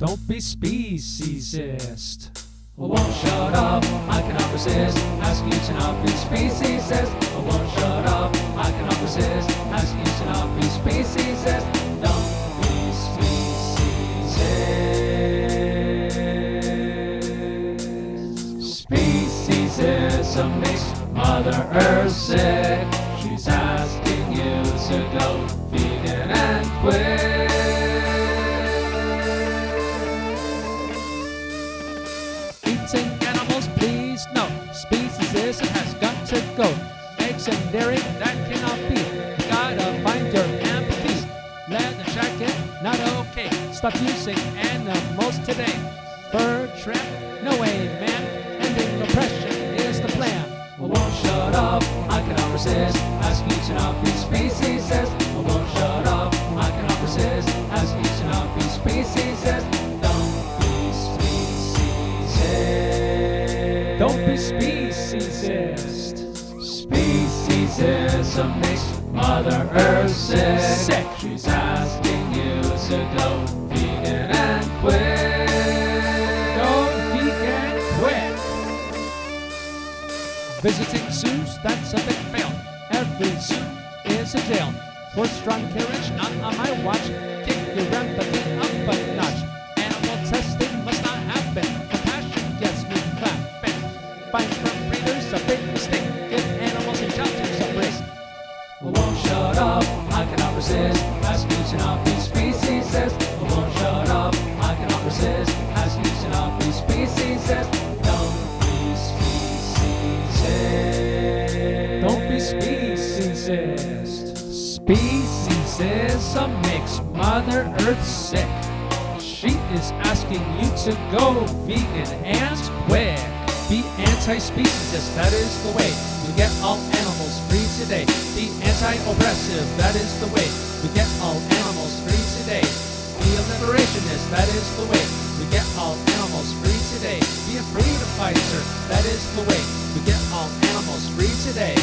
Don't be speciesist. I won't shut up, I cannot resist. Ask you to not be speciesist. I won't shut up, I cannot resist. Ask you to not be speciesist. Don't be speciesist. Speciesism makes Mother Earth sick. She's asking you to go vegan and quit. No. Speciesism has got to go. Eggs and dairy, that cannot be. Gotta find your empathy. Leather jacket, not okay. Stop using animals today. Fur trim, no way, man. Speciesist. Don't speciesist. Makes Mother Earth sick. Sick. She's asking you to go vegan and quit. Go vegan quick. Visiting zoos, that's a big fail. Every zoo is a jail. Horse-drawn carriage, not on my watch. Kick your empathy Speciesism Species is a mix, Mother Earth sick. She is asking you to go vegan and quick. Be anti-speciesist, that is the way. We get all animals free today. Be anti-oppressive, that is the way. We get all animals free today. Be a liberationist, that is the way. We get all animals free today. Be a freedom fighter, that is the way. We get all animals free today.